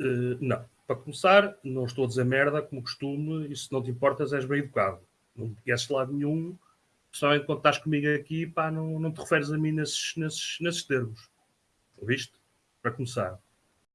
Eh, não. Para começar, não estou a dizer merda, como costume, e se não te importas, és bem educado. Não me conheces de lado nenhum, principalmente quando estás comigo aqui, pá, não, não te referes a mim nesses, nesses, nesses termos. Ouviste? Para começar.